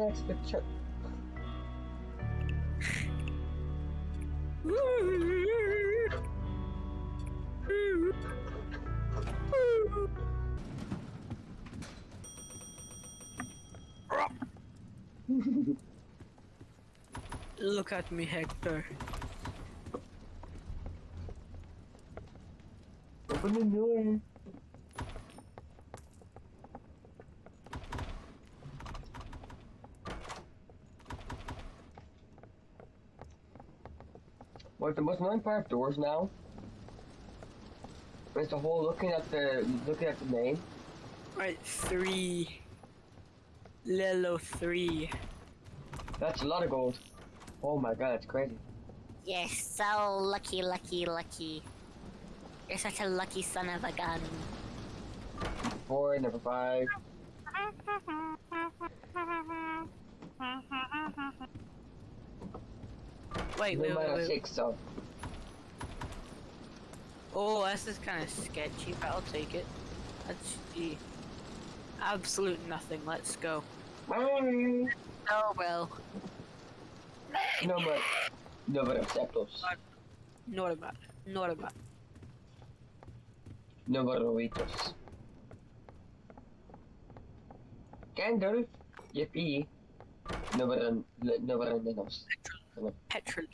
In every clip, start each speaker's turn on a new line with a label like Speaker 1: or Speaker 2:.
Speaker 1: sex with Chuck.
Speaker 2: Look at me, Hector.
Speaker 1: Open the door. What the most annoying part of doors now is the whole looking at the looking at the name.
Speaker 2: Right, three. Lilo three.
Speaker 1: That's a lot of gold. Oh my god, that's crazy.
Speaker 3: You're so lucky, lucky, lucky. You're such a lucky son of a gun.
Speaker 1: Four, number five.
Speaker 2: Wait, wait, wait, wait.
Speaker 1: six, so.
Speaker 2: Oh, this is kind of sketchy, but I'll take it. That's the absolute nothing. Let's go.
Speaker 1: No,
Speaker 2: Oh well.
Speaker 1: No but no, but aceptos.
Speaker 2: Not about. Not about.
Speaker 1: No, but robitos. Candle. Yippee. No, but no, but menos.
Speaker 2: Petrol.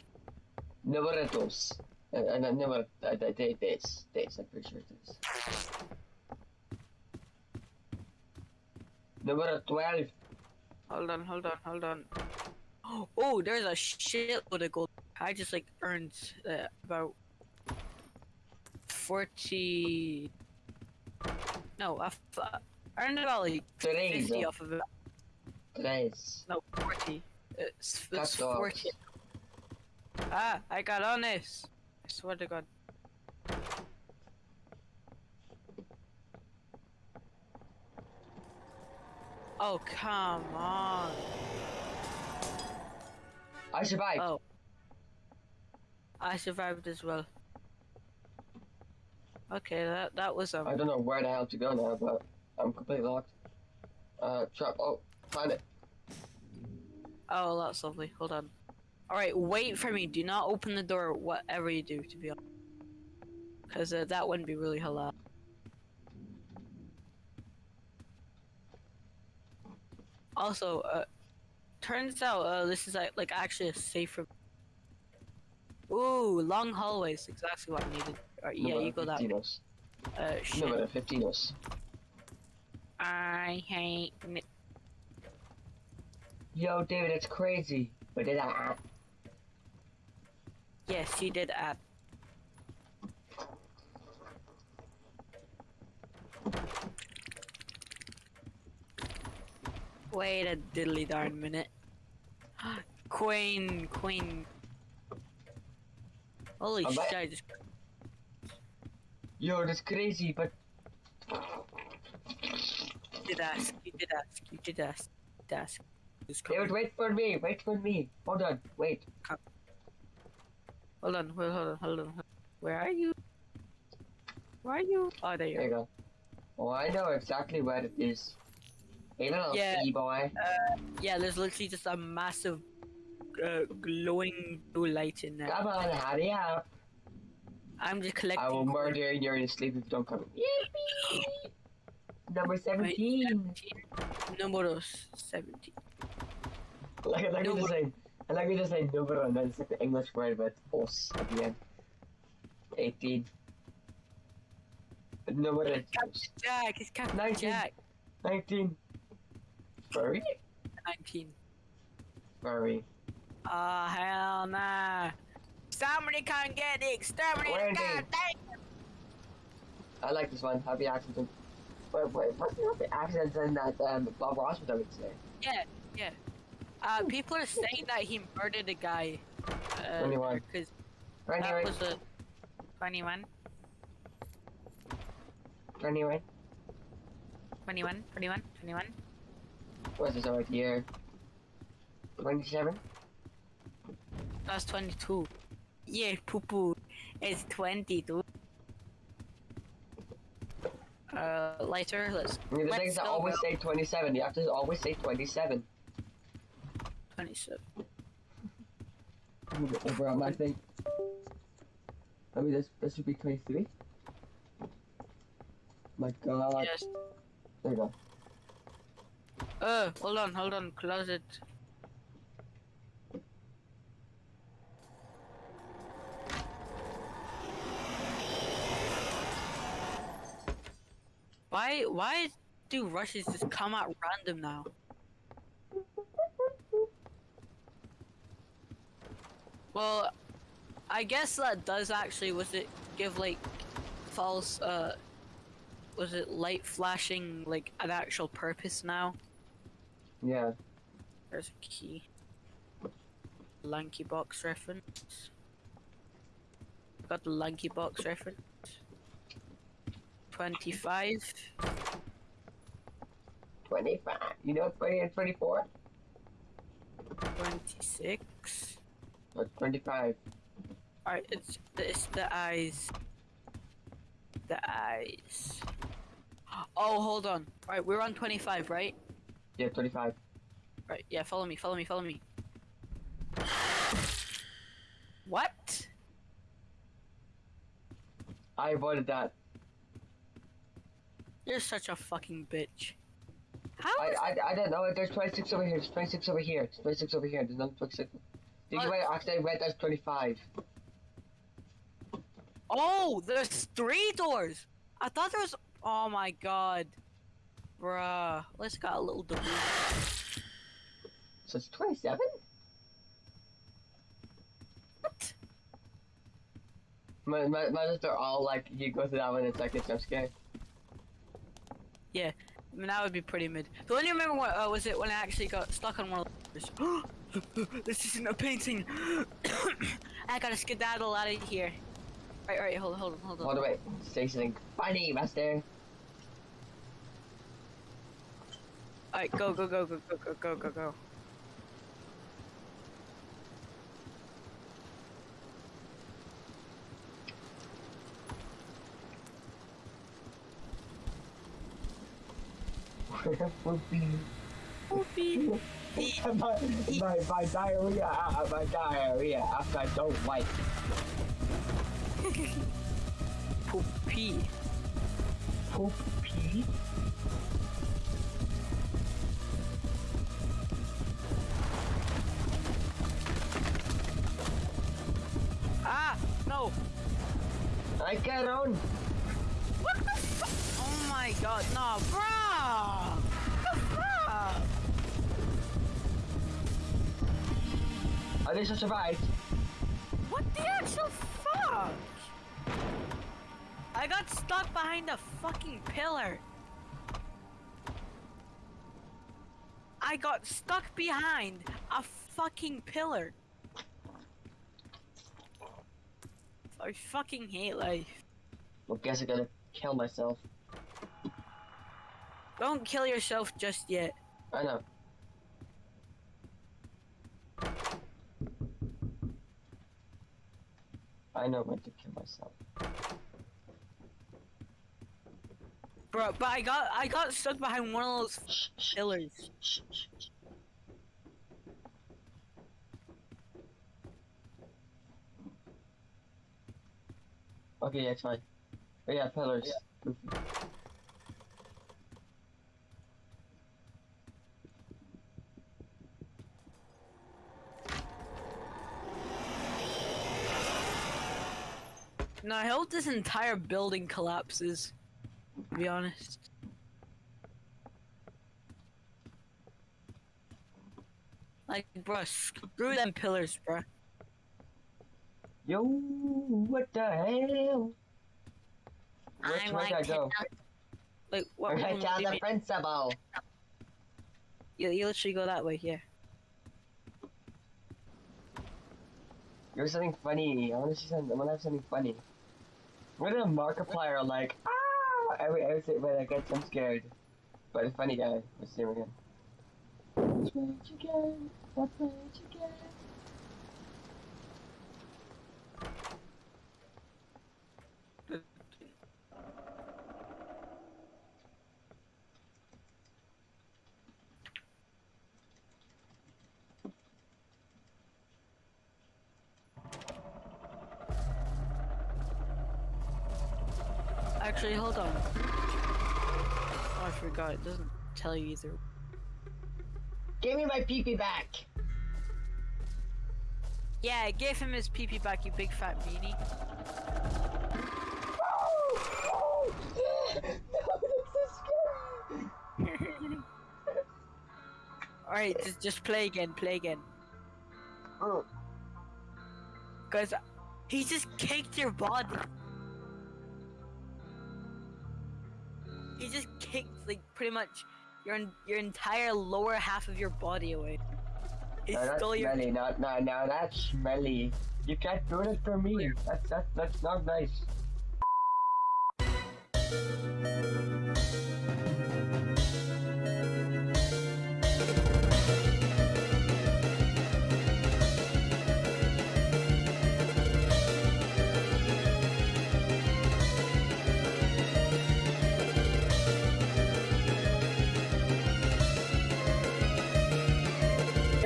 Speaker 1: Numeratos. Uh, uh, number, uh, uh, this, this, I'm pretty sure it is. Number 12.
Speaker 2: Hold on, hold on, hold on. Oh, there's a shitload of gold. I just like earned uh, about forty. No, I uh, earned about like
Speaker 1: Tres.
Speaker 2: fifty off of it.
Speaker 1: Tres.
Speaker 2: No, forty. It's, it's
Speaker 1: Cut dogs.
Speaker 2: forty. Ah, I got on this. I swear to God. Oh come on.
Speaker 1: I survived.
Speaker 2: Oh. I survived as well. Okay, that that was um.
Speaker 1: I don't know where the hell to go now, but I'm completely locked. Uh, trap. Oh, find it.
Speaker 2: Oh, that's lovely. Hold on. All right, wait for me. Do not open the door, whatever you do, to be honest, because uh, that wouldn't be really halal. Also, uh, turns out uh, this is like, like actually a safer. Ooh, long hallways. Exactly what I needed. Right, yeah, you go that way.
Speaker 1: 15
Speaker 2: Uh, shit.
Speaker 1: Number 15
Speaker 2: I hate.
Speaker 1: Yo, David, that's crazy. But did I?
Speaker 2: Yes, you did add. Wait a diddly darn minute. Queen, Queen. Holy
Speaker 1: I'm
Speaker 2: shit. I just.
Speaker 1: Yo, that's crazy, but
Speaker 2: You did ask, you did ask, you did ask, you did ask.
Speaker 1: Wait for me. Wait for me. Hold on. Wait.
Speaker 2: Hold on, hold on, hold on, hold on. Where are you? Where are you? Oh, there you
Speaker 1: There you go. Oh, I know exactly where it is. Hey, little
Speaker 2: Yeah.
Speaker 1: sea boy.
Speaker 2: Yeah, there's literally just a massive uh, glowing blue light in there.
Speaker 1: Come on, hurry up.
Speaker 2: I'm just collecting.
Speaker 1: I will murder you during sleep if you don't come. Yippee! Number 17.
Speaker 2: Number 17.
Speaker 1: Like, like
Speaker 2: Number-
Speaker 1: just saying. I like we just say number and then it's like the English word with os at the end. 18. Number
Speaker 2: Captain Jack, it's Captain
Speaker 1: 19.
Speaker 2: Jack.
Speaker 1: 19. Furry?
Speaker 2: 19.
Speaker 1: Furry.
Speaker 2: Oh, hell nah. Somebody come get the exterminator. God.
Speaker 1: I like this one. Happy accident. Wait, wait, what's the happy accident in that um, Bob Ross was would say?
Speaker 2: Yeah, yeah. Uh, people are saying that he murdered a guy. Uh,
Speaker 1: 21.
Speaker 2: Because that was a 21,
Speaker 1: 21.
Speaker 2: 21, 21, 21.
Speaker 1: What's this right here? 27?
Speaker 2: That's 22. Yeah, poo poo. It's 22. Uh, lighter, let's.
Speaker 1: The
Speaker 2: let's
Speaker 1: things always say 27. You have to always say 27.
Speaker 2: 27.
Speaker 1: Move it over on my thing. I mean, this this should be 23. My God.
Speaker 2: Yes.
Speaker 1: There you go.
Speaker 2: Uh, hold on, hold on. Closet. Why, why do rushes just come out random now? Well, I guess that does actually, was it give like false, uh, was it light flashing like an actual purpose now?
Speaker 1: Yeah.
Speaker 2: There's a key. LankyBox reference. Got the LankyBox reference. 25.
Speaker 1: 25. You know 20 and 24?
Speaker 2: 26.
Speaker 1: Or 25.
Speaker 2: Alright, it's, it's the eyes. The eyes. Oh, hold on. Alright, we're on 25, right?
Speaker 1: Yeah, 25.
Speaker 2: Right, yeah, follow me, follow me, follow me. What?
Speaker 1: I avoided that.
Speaker 2: You're such a fucking bitch. How
Speaker 1: I, I, I don't know. There's 26 over here. There's 26 over here. There's 26 over here. There's no 26. Did you wait? Actually, I read that's 25.
Speaker 2: Oh, there's three doors. I thought there was. Oh my god, bruh. Let's got a little debris.
Speaker 1: So it's 27?
Speaker 2: What?
Speaker 1: My, my, my they're all like, you go through that one, and it's like a jump scare. Yeah.
Speaker 2: I mean, that would be pretty mid. Do you remember what uh, was it when I actually got stuck on one of those? this isn't a painting. I gotta skedaddle out of here. Right, right, hold on, hold on, hold on.
Speaker 1: Hold on, wait. Say something funny, master.
Speaker 2: Alright, go, go, go, go, go, go, go, go, go.
Speaker 1: Poopy. My, my, my diarrhea, uh, my diarrhea after I don't like.
Speaker 2: Poopee.
Speaker 1: Poop pee?
Speaker 2: Ah, no.
Speaker 1: I get on.
Speaker 2: What the fu- Oh my god, no, bruh!
Speaker 1: At least I survived.
Speaker 2: What the actual fuck? I got stuck behind a fucking pillar. I got stuck behind a fucking pillar. I fucking hate life.
Speaker 1: Well, guess I gotta kill myself.
Speaker 2: Don't kill yourself just yet.
Speaker 1: I know. I know when to kill myself.
Speaker 2: Bro, but I got I got stuck behind one of those
Speaker 1: Shh, shh,
Speaker 2: pillars.
Speaker 1: Okay, yeah, it's fine. Oh, yeah, pillars.
Speaker 2: No, I hope this entire building collapses. To be honest. Like, bro, screw them pillars, bro.
Speaker 1: Yo, what the hell? Which
Speaker 3: I'm
Speaker 1: way
Speaker 3: like
Speaker 1: I
Speaker 3: to
Speaker 1: go?
Speaker 3: know-
Speaker 2: Like, what?
Speaker 1: Right down
Speaker 2: do you
Speaker 1: the principal.
Speaker 2: You, you literally go that way, here. Yeah.
Speaker 1: You're something funny. I want to see something. I want to have something funny. What a Markiplier like ah every every when I get I'm scared. But a funny guy. Let's see him again. That's what you get. That's
Speaker 2: Actually, hold on. Oh, I forgot. It doesn't tell you either.
Speaker 1: Give me my pee back.
Speaker 2: Yeah, give him his pee back, you big fat meanie. Alright, just, just play again, play again.
Speaker 1: Oh,
Speaker 2: Guys, he just kicked your body. He just kicked, like, pretty much your your entire lower half of your body away. He
Speaker 1: now that's
Speaker 2: stole your.
Speaker 1: smelly. Not, now, now that's smelly. You can't do it for me. That's that's that's not nice.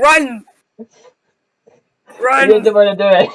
Speaker 4: Run!
Speaker 1: You
Speaker 4: Run!
Speaker 1: didn't want to do it.